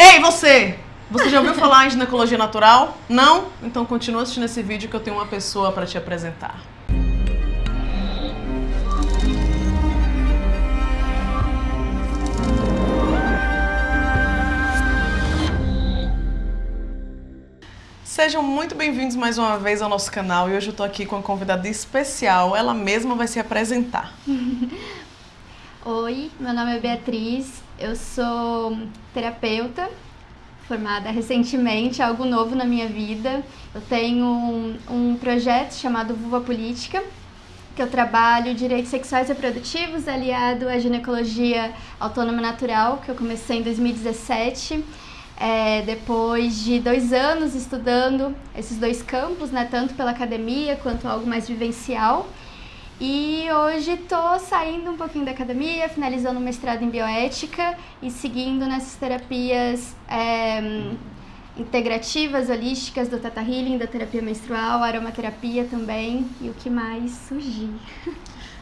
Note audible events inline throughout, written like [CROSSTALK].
Ei, você! Você já ouviu falar em ginecologia natural? Não? Então continua assistindo esse vídeo que eu tenho uma pessoa para te apresentar. Sejam muito bem-vindos mais uma vez ao nosso canal e hoje eu estou aqui com uma convidada especial. Ela mesma vai se apresentar. [LAUGHS] Oi, meu nome é Beatriz, eu sou terapeuta, formada recentemente, algo novo na minha vida. Eu tenho um, um projeto chamado Vulva Política, que eu trabalho direitos sexuais e reprodutivos aliado à ginecologia autônoma natural, que eu comecei em 2017. É, depois de dois anos estudando esses dois campos, né, tanto pela academia quanto algo mais vivencial. E hoje estou saindo um pouquinho da academia, finalizando o mestrado em bioética e seguindo nessas terapias é, integrativas, holísticas, do Tata Healing, da terapia menstrual, aromaterapia também e o que mais surgir.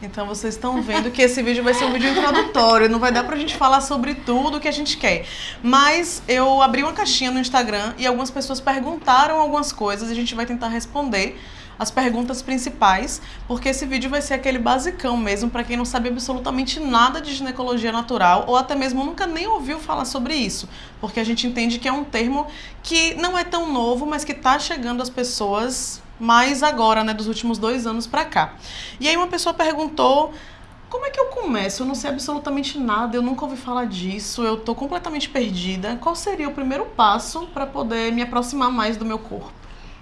Então vocês estão vendo que esse vídeo vai ser um vídeo introdutório, não vai dar pra gente falar sobre tudo que a gente quer. Mas eu abri uma caixinha no Instagram e algumas pessoas perguntaram algumas coisas e a gente vai tentar responder as perguntas principais, porque esse vídeo vai ser aquele basicão mesmo para quem não sabe absolutamente nada de ginecologia natural ou até mesmo nunca nem ouviu falar sobre isso, porque a gente entende que é um termo que não é tão novo, mas que está chegando às pessoas mais agora, né, dos últimos dois anos para cá. E aí uma pessoa perguntou como é que eu começo? Eu não sei absolutamente nada, eu nunca ouvi falar disso, eu tô completamente perdida. Qual seria o primeiro passo para poder me aproximar mais do meu corpo?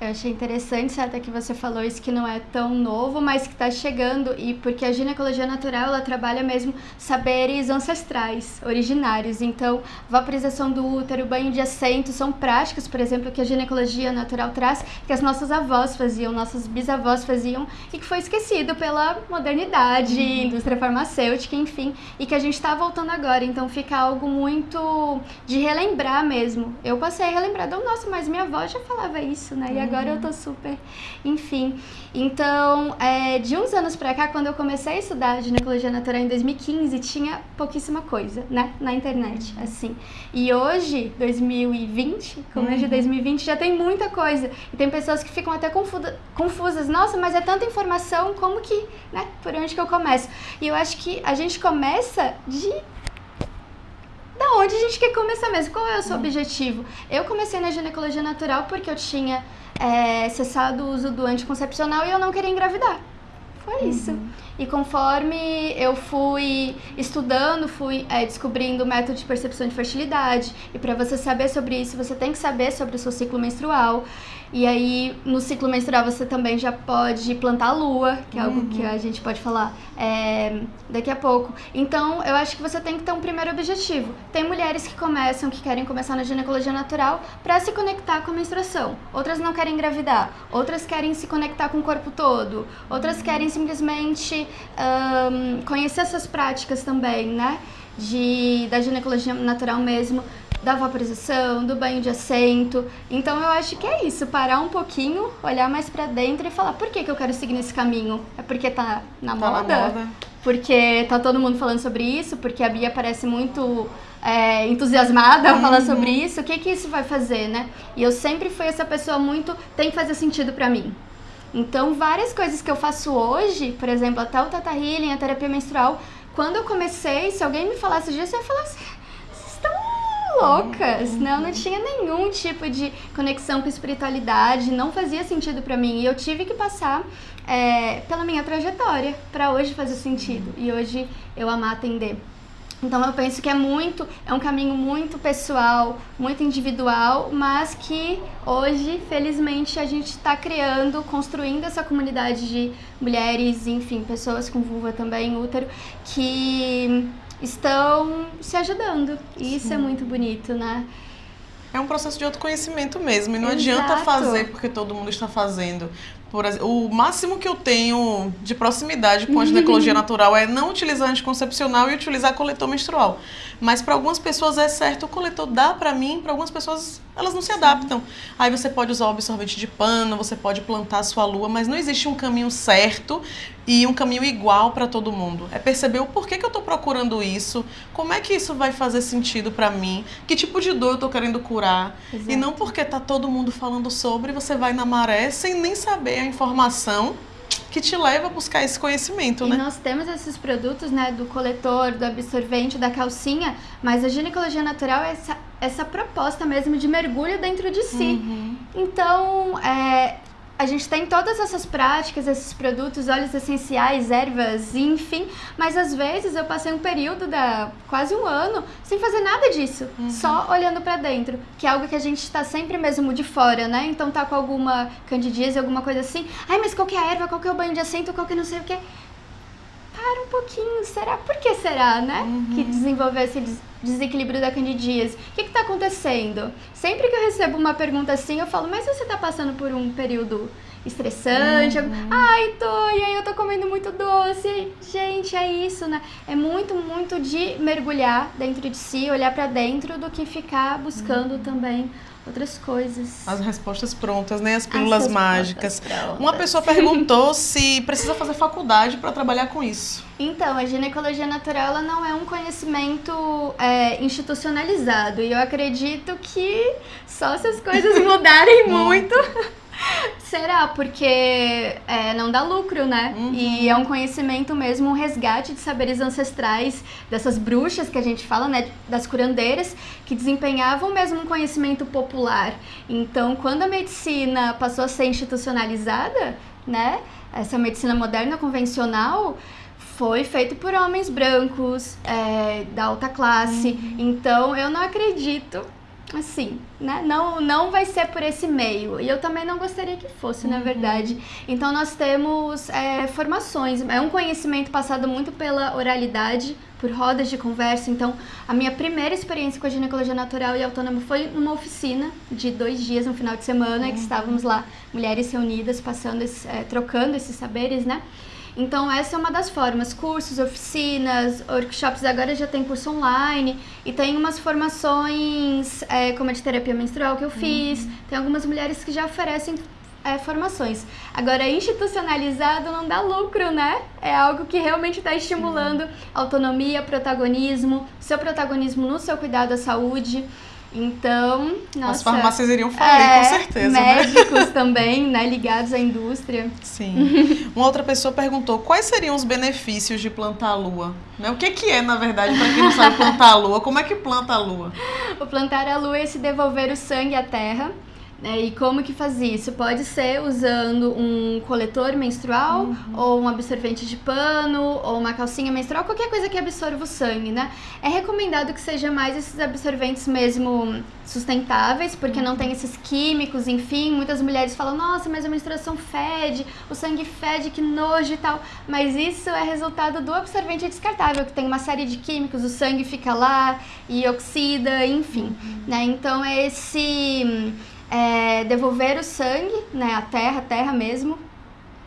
Eu achei interessante até que você falou isso que não é tão novo, mas que está chegando e porque a ginecologia natural ela trabalha mesmo saberes ancestrais, originários. Então, vaporização do útero, banho de assento são práticas, por exemplo, que a ginecologia natural traz, que as nossas avós faziam, nossos bisavós faziam e que foi esquecido pela modernidade, uhum. indústria farmacêutica, enfim, e que a gente está voltando agora. Então, fica algo muito de relembrar mesmo. Eu passei a relembrar, nossa, mas minha avó já falava isso, né? E agora eu tô super, enfim. Então, é, de uns anos pra cá, quando eu comecei a estudar ginecologia natural em 2015, tinha pouquíssima coisa, né, na internet, assim. E hoje, 2020, começo uhum. de 2020, já tem muita coisa. E tem pessoas que ficam até confusas. Nossa, mas é tanta informação, como que, né, por onde que eu começo? E eu acho que a gente começa de onde a gente quer começar mesmo? Qual é o seu uhum. objetivo? Eu comecei na ginecologia natural porque eu tinha é, cessado o uso do anticoncepcional e eu não queria engravidar. Foi isso. Uhum. E conforme eu fui estudando, fui é, descobrindo o método de percepção de fertilidade. E para você saber sobre isso, você tem que saber sobre o seu ciclo menstrual. E aí, no ciclo menstrual, você também já pode plantar a lua, que é algo uhum. que a gente pode falar é, daqui a pouco. Então, eu acho que você tem que ter um primeiro objetivo. Tem mulheres que começam, que querem começar na ginecologia natural para se conectar com a menstruação. Outras não querem engravidar. Outras querem se conectar com o corpo todo. Outras querem simplesmente um, conhecer essas práticas também, né? De, da ginecologia natural mesmo da vaporização, do banho de assento. Então eu acho que é isso, parar um pouquinho, olhar mais para dentro e falar por que, que eu quero seguir nesse caminho? É porque tá na tá moda? Na moda. Porque tá todo mundo falando sobre isso, porque a Bia parece muito é, entusiasmada uhum. falar sobre isso, o que que isso vai fazer, né? E eu sempre fui essa pessoa muito, tem que fazer sentido para mim. Então, várias coisas que eu faço hoje, por exemplo, até o Tata Healing, a terapia menstrual, quando eu comecei, se alguém me falasse disso, eu ia falar assim, loucas, não, não tinha nenhum tipo de conexão com espiritualidade, não fazia sentido para mim e eu tive que passar é, pela minha trajetória para hoje fazer sentido e hoje eu amar atender. Então eu penso que é muito, é um caminho muito pessoal, muito individual, mas que hoje, felizmente, a gente está criando, construindo essa comunidade de mulheres, enfim, pessoas com vulva também, útero, que estão se ajudando. E isso é muito bonito, né? É um processo de autoconhecimento mesmo, e não Exato. adianta fazer porque todo mundo está fazendo. Por o máximo que eu tenho de proximidade com a ginecologia [LAUGHS] natural é não utilizar anticoncepcional e utilizar coletor menstrual. Mas para algumas pessoas é certo, o coletor dá para mim, para algumas pessoas elas não se adaptam. Aí você pode usar o absorvente de pano, você pode plantar a sua lua, mas não existe um caminho certo e um caminho igual para todo mundo. É perceber o porquê que eu estou procurando isso, como é que isso vai fazer sentido para mim, que tipo de dor eu estou querendo curar. Exato. E não porque tá todo mundo falando sobre, você vai na maré sem nem saber a informação que te leva a buscar esse conhecimento, e né? nós temos esses produtos, né, do coletor, do absorvente, da calcinha, mas a ginecologia natural é essa, essa proposta mesmo de mergulho dentro de si. Uhum. Então, é, a gente tem todas essas práticas, esses produtos, óleos essenciais, ervas, enfim, mas às vezes eu passei um período da quase um ano sem fazer nada disso, uhum. só olhando para dentro, que é algo que a gente está sempre mesmo de fora, né? Então tá com alguma candidíase, alguma coisa assim. Ai, mas qual que é a erva? Qual que é o banho de assento? Qual que é não sei o que? Para um pouquinho, será? Por que será, né? Uhum. Que desenvolveu esse des desequilíbrio da candidíase. O que está acontecendo? Sempre que eu recebo uma pergunta assim, eu falo, mas você está passando por um período estressante? Uhum. Ai, tô, e aí eu tô comendo muito doce. Gente, é isso, né? É muito, muito de mergulhar dentro de si, olhar para dentro, do que ficar buscando uhum. também outras coisas. As respostas prontas, né? As pílulas As mágicas. Uma pessoa perguntou [LAUGHS] se precisa fazer faculdade para trabalhar com isso. Então, a ginecologia natural ela não é um conhecimento é, institucionalizado. E eu acredito que só se as coisas [LAUGHS] mudarem muito [LAUGHS] Será? Porque é, não dá lucro, né? Uhum. E é um conhecimento mesmo, um resgate de saberes ancestrais dessas bruxas que a gente fala, né? Das curandeiras, que desempenhavam mesmo um conhecimento popular. Então, quando a medicina passou a ser institucionalizada, né? Essa medicina moderna convencional foi feito por homens brancos, é, da alta classe. Uhum. Então, eu não acredito assim, né? Não, não vai ser por esse meio. E eu também não gostaria que fosse, uhum. na verdade. Então nós temos é, formações. É um conhecimento passado muito pela oralidade, por rodas de conversa. Então, a minha primeira experiência com a ginecologia natural e autônoma foi numa oficina de dois dias, no final de semana, uhum. que estávamos lá, mulheres reunidas, passando, esse, é, trocando esses saberes, né? Então, essa é uma das formas. Cursos, oficinas, workshops, agora já tem curso online. E tem umas formações, é, como a de terapia menstrual que eu fiz. Uhum. Tem algumas mulheres que já oferecem é, formações. Agora, institucionalizado não dá lucro, né? É algo que realmente está estimulando autonomia, protagonismo, seu protagonismo no seu cuidado à saúde. Então, nossa, As farmácias iriam falir, é, com certeza. Né? Médicos né? também, né, ligados à indústria. Sim. Uma outra pessoa perguntou quais seriam os benefícios de plantar a lua. Né? O que, que é, na verdade, para quem não sabe plantar a lua? Como é que planta a lua? [LAUGHS] O plantar a lua é se devolver o sangue à terra é, e como que faz isso? Pode ser usando um coletor menstrual, uhum. ou um absorvente de pano, ou uma calcinha menstrual, qualquer coisa que absorva o sangue, né? É recomendado que seja mais esses absorventes mesmo sustentáveis, porque uhum. não tem esses químicos, enfim. Muitas mulheres falam, nossa, mas a menstruação fede, o sangue fede, que nojo e tal. Mas isso é resultado do absorvente descartável, que tem uma série de químicos, o sangue fica lá e oxida, enfim. Uhum. Né? Então, é esse é, devolver o sangue, né, a terra, a terra mesmo,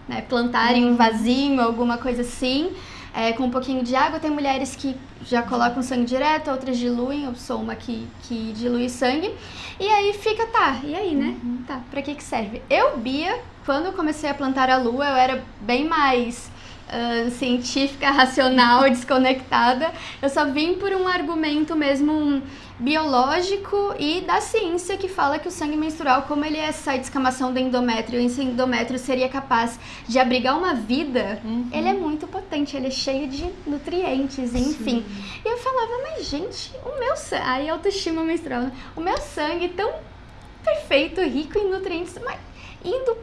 né, plantar em um vasinho, alguma coisa assim, é, com um pouquinho de água. Tem mulheres que já colocam sangue direto, outras diluem, eu sou uma que, que dilui sangue. E aí fica, tá, e aí, né? Uhum. Tá, pra que que serve? Eu, Bia, quando eu comecei a plantar a lua, eu era bem mais uh, científica, [LAUGHS] racional, desconectada. Eu só vim por um argumento mesmo biológico e da ciência que fala que o sangue menstrual, como ele é essa descamação do endométrio, e esse endométrio seria capaz de abrigar uma vida, uhum. ele é muito potente, ele é cheio de nutrientes, enfim. Sim. E eu falava, mas gente, o meu sangue, aí autoestima menstrual, o meu sangue tão perfeito, rico em nutrientes, mas indo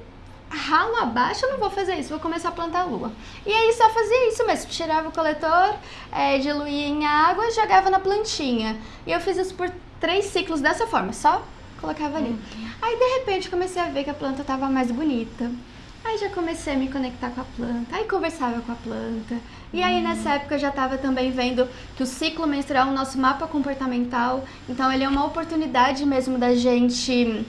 ralo abaixo, eu não vou fazer isso, vou começar a plantar a lua. E aí só fazia isso mesmo, tirava o coletor, é, diluía em água e jogava na plantinha. E eu fiz isso por três ciclos dessa forma, só colocava ali. Uhum. Aí de repente comecei a ver que a planta estava mais bonita. Aí já comecei a me conectar com a planta, aí conversava com a planta. E aí nessa época eu já estava também vendo que o ciclo menstrual é o nosso mapa comportamental, então ele é uma oportunidade mesmo da gente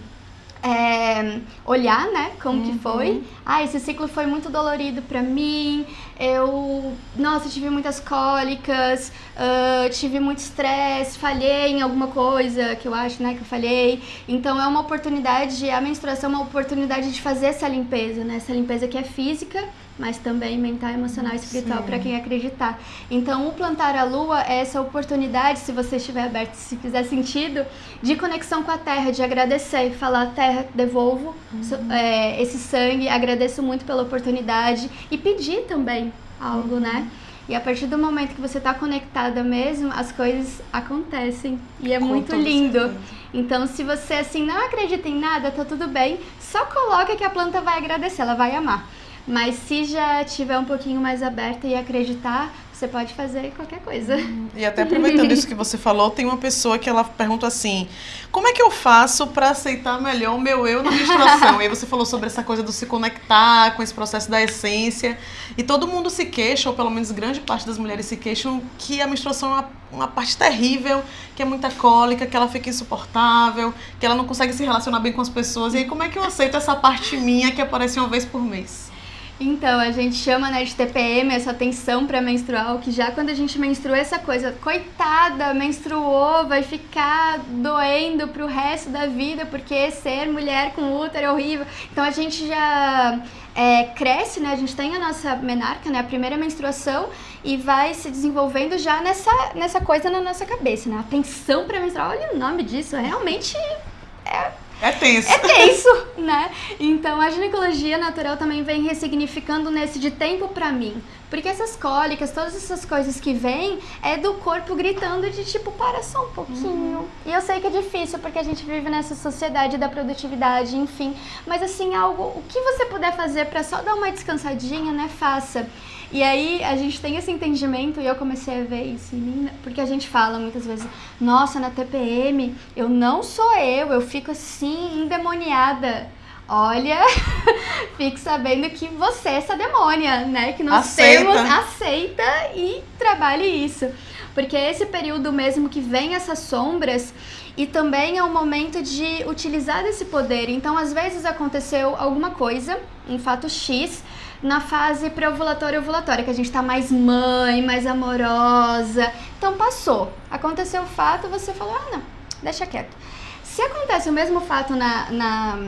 é, olhar, né, como Uhum. que foi. Ah, esse ciclo foi muito dolorido pra mim. Eu, nossa, tive muitas cólicas, ah, tive muito estresse, falhei em alguma coisa que eu acho, né, que eu falhei. Então é uma oportunidade, a menstruação é uma oportunidade de fazer essa limpeza, né, essa limpeza que é física, mas também mental, emocional e espiritual para quem acreditar. Então, o plantar a lua é essa oportunidade, se você estiver aberto, se fizer sentido, de conexão com a terra, de agradecer, falar: Terra, devolvo so- é, esse sangue, agradeço muito pela oportunidade e pedir também algo, né? E a partir do momento que você está conectada mesmo, as coisas acontecem. E é Com muito lindo. certeza. Então, se você assim não acredita em nada, tá tudo bem. Só coloca que a planta vai agradecer, ela vai amar. Mas se já tiver um pouquinho mais aberta e acreditar, você pode fazer qualquer coisa. E até aproveitando isso que você falou, tem uma pessoa que ela pergunta assim: como é que eu faço para aceitar melhor o meu eu na menstruação? e aí você falou sobre essa coisa do se conectar com esse processo da essência. E todo mundo se queixa, ou pelo menos grande parte das mulheres se queixam, que a menstruação é uma, uma parte terrível, que é muita cólica, que ela fica insuportável, que ela não consegue se relacionar bem com as pessoas. E aí, como é que eu aceito essa parte minha que aparece uma vez por mês? Então, a gente chama né, de TPM, essa tensão pré-menstrual, que já quando a gente menstrua essa coisa, coitada, menstruou, vai ficar doendo pro resto da vida, porque ser mulher com útero é horrível. Então a gente já é, cresce, né? A gente tem a nossa menarca, né? A primeira menstruação, e vai se desenvolvendo já nessa, nessa coisa na nossa cabeça, né? A tensão pré-menstrual, olha o nome disso, realmente É tenso. é tenso, [LAUGHS] né? Então a ginecologia natural também vem ressignificando nesse de tempo pra mim. Porque essas cólicas, todas essas coisas que vêm, é do corpo gritando de tipo, para só um pouquinho. E eu sei que é difícil porque a gente vive nessa sociedade da produtividade, enfim. Mas assim, algo, o que você puder fazer pra só dar uma descansadinha, né? Faça. E aí a gente tem esse entendimento e eu comecei a ver isso em mim, porque a gente fala muitas vezes, nossa, na TPM eu não sou eu, eu fico assim endemoniada. Olha, [LAUGHS] fique sabendo que você é essa demônia, né? Que nós Aceita. temos, aceita e trabalhe isso. Porque é esse período mesmo que vem essas sombras e também é o momento de utilizar esse poder. Então, às vezes aconteceu alguma coisa, um fato X, na fase pré-ovulatória e ovulatória, que a gente tá mais mãe, mais amorosa. Então passou. Aconteceu o fato, você falou, ah não, deixa quieto. Se acontece o mesmo fato na, na,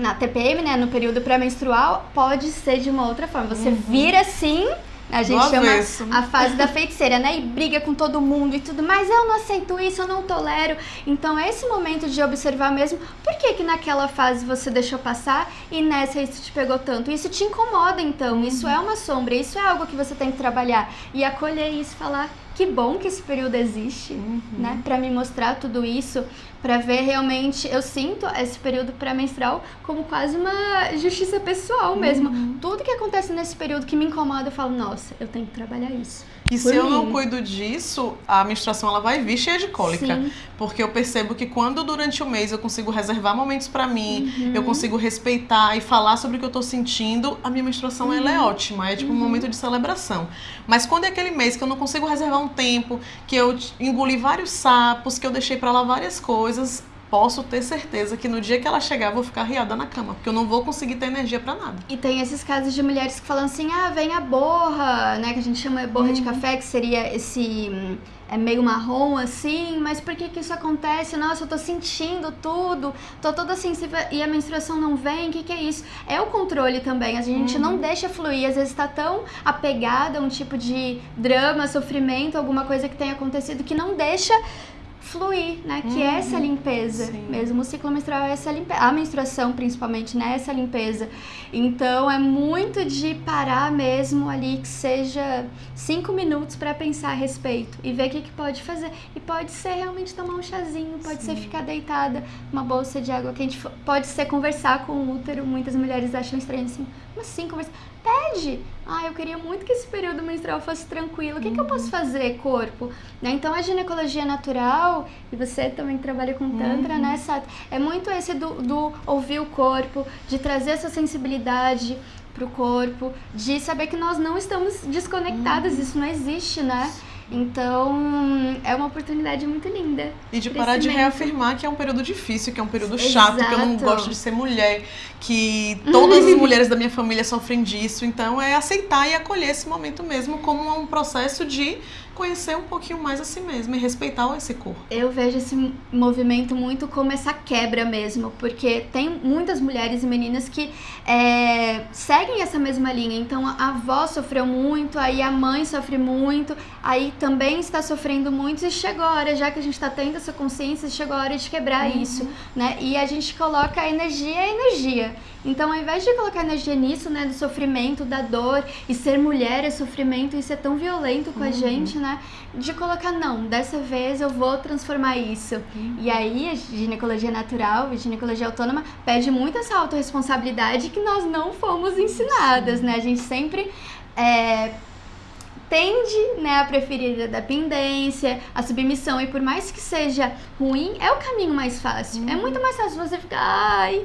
na TPM, né, no período pré-menstrual, pode ser de uma outra forma. Você vira assim, a gente Do chama a fase da feiticeira, né? E briga com todo mundo e tudo, mas eu não aceito isso, eu não tolero. Então é esse momento de observar mesmo por que que naquela fase você deixou passar e nessa isso te pegou tanto. Isso te incomoda então, isso é uma sombra, isso é algo que você tem que trabalhar e acolher isso, falar que bom que esse período existe, né? Pra me mostrar tudo isso, pra ver realmente, eu sinto esse período pré-menstrual como quase uma justiça pessoal mesmo. Tudo que acontece nesse período que me incomoda, eu falo, nossa, eu tenho que trabalhar isso. E se eu não cuido disso, a menstruação ela vai vir cheia de cólica. Sim. Porque eu percebo que quando durante o mês eu consigo reservar momentos pra mim, Uhum. eu consigo respeitar e falar sobre o que eu tô sentindo, a minha menstruação ela é Uhum. ótima, é tipo um momento de celebração. Mas quando é aquele mês que eu não consigo reservar um tempo, que eu engoli vários sapos, que eu deixei pra lá várias coisas, posso ter certeza que no dia que ela chegar eu vou ficar riada na cama, porque eu não vou conseguir ter energia pra nada. E tem esses casos de mulheres que falam assim, ah, vem a borra, né? Que a gente chama de borra de café, que seria esse é meio marrom assim, mas por que que isso acontece? Nossa, eu tô sentindo tudo, tô toda sensível e a menstruação não vem, o que que é isso? É o controle também, a gente não deixa fluir, às vezes tá tão apegada a um tipo de drama, sofrimento, alguma coisa que tenha acontecido que não deixa fluir, né? Que é essa limpeza Sim. mesmo. O ciclo menstrual é essa limpeza. A menstruação, principalmente, né? Essa limpeza. Então, é muito de parar mesmo ali, que seja cinco minutos para pensar a respeito e ver o que, que pode fazer. E pode ser realmente tomar um chazinho, pode ser ficar deitada, uma bolsa de água quente, pode ser conversar com o útero. Muitas mulheres acham estranho assim, mas sim, conversar. Pede! Ah, eu queria muito que esse período menstrual fosse tranquilo. O que, que eu posso fazer, corpo? Né? Então, a ginecologia natural, e você também trabalha com Tantra, né, Sato? É muito esse do, do ouvir o corpo, de trazer essa sensibilidade pro corpo, de saber que nós não estamos desconectadas, isso não existe, né? Então, é uma oportunidade muito linda. E de parar de reafirmar que é um período difícil, que é um período chato, Exato. que eu não gosto de ser mulher, que todas as [LAUGHS] mulheres da minha família sofrem disso. Então, é aceitar e acolher esse momento mesmo como um processo de conhecer um pouquinho mais a si mesma e respeitar esse corpo. Eu vejo esse movimento muito como essa quebra mesmo, porque tem muitas mulheres e meninas que é, seguem essa mesma linha. Então a avó sofreu muito, aí a mãe sofre muito, aí também está sofrendo muito e chegou a hora, já que a gente está tendo essa consciência, chegou a hora de quebrar uhum. isso, né? E a gente coloca a energia a energia. Então, ao invés de colocar energia nisso, né, do sofrimento, da dor, e ser mulher é sofrimento, e ser tão violento com uhum. a gente, né, de colocar, não, dessa vez eu vou transformar isso. Uhum. E aí, a ginecologia natural, a ginecologia autônoma, pede muito essa autorresponsabilidade que nós não fomos ensinadas, né, a gente sempre... É, tende né, a preferir a dependência, a submissão, e por mais que seja ruim, é o caminho mais fácil. É muito mais fácil você ficar, ai,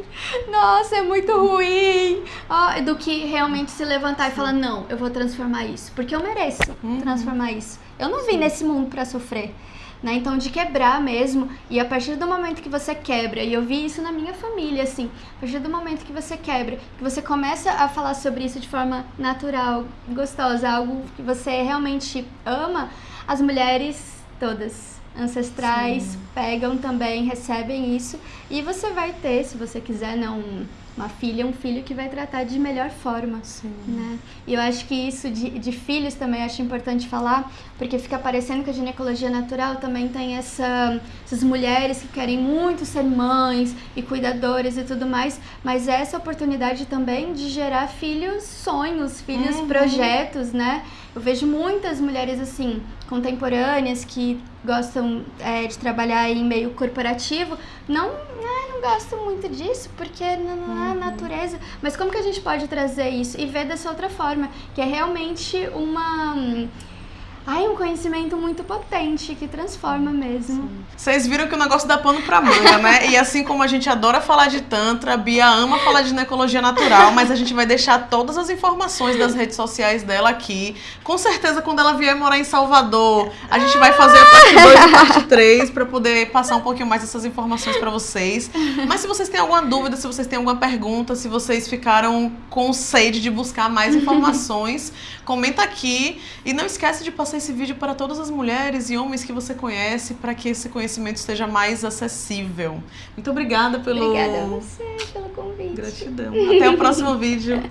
nossa, é muito ruim, oh, do que realmente se levantar Sim. e falar, não, eu vou transformar isso, porque eu mereço uhum. transformar isso. Eu não vim nesse mundo para sofrer né? Então, de quebrar mesmo. E a partir do momento que você quebra, e eu vi isso na minha família, assim, a partir do momento que você quebra, que você começa a falar sobre isso de forma natural, gostosa, algo que você realmente ama, as mulheres todas ancestrais Sim. pegam também, recebem isso e você vai ter, se você quiser, não uma filha, um filho que vai tratar de melhor forma, Sim. né? E eu acho que isso de, de filhos também acho importante falar, porque fica parecendo que a ginecologia natural também tem essa, essas mulheres que querem muito ser mães e cuidadoras e tudo mais, mas essa oportunidade também de gerar filhos sonhos, filhos uhum. projetos, né? Eu vejo muitas mulheres assim, contemporâneas, que gostam é, de trabalhar em meio corporativo, não, não gosto muito disso, porque não, não é a natureza. Mas como que a gente pode trazer isso e ver dessa outra forma, que é realmente uma Ai, um conhecimento muito potente que transforma mesmo. Vocês viram que o negócio dá pano pra manga, né? E assim como a gente adora falar de Tantra, a Bia ama falar de ginecologia natural, mas a gente vai deixar todas as informações das redes sociais dela aqui. Com certeza, quando ela vier morar em Salvador, a gente vai fazer a parte 2 e a parte 3 pra poder passar um pouquinho mais essas informações pra vocês. Mas se vocês têm alguma dúvida, se vocês têm alguma pergunta, se vocês ficaram com sede de buscar mais informações, comenta aqui. E não esquece de passar esse vídeo para todas as mulheres e homens que você conhece, para que esse conhecimento esteja mais acessível. Muito obrigada pelo. Obrigada a você pelo convite. Gratidão. Até o próximo [LAUGHS] vídeo.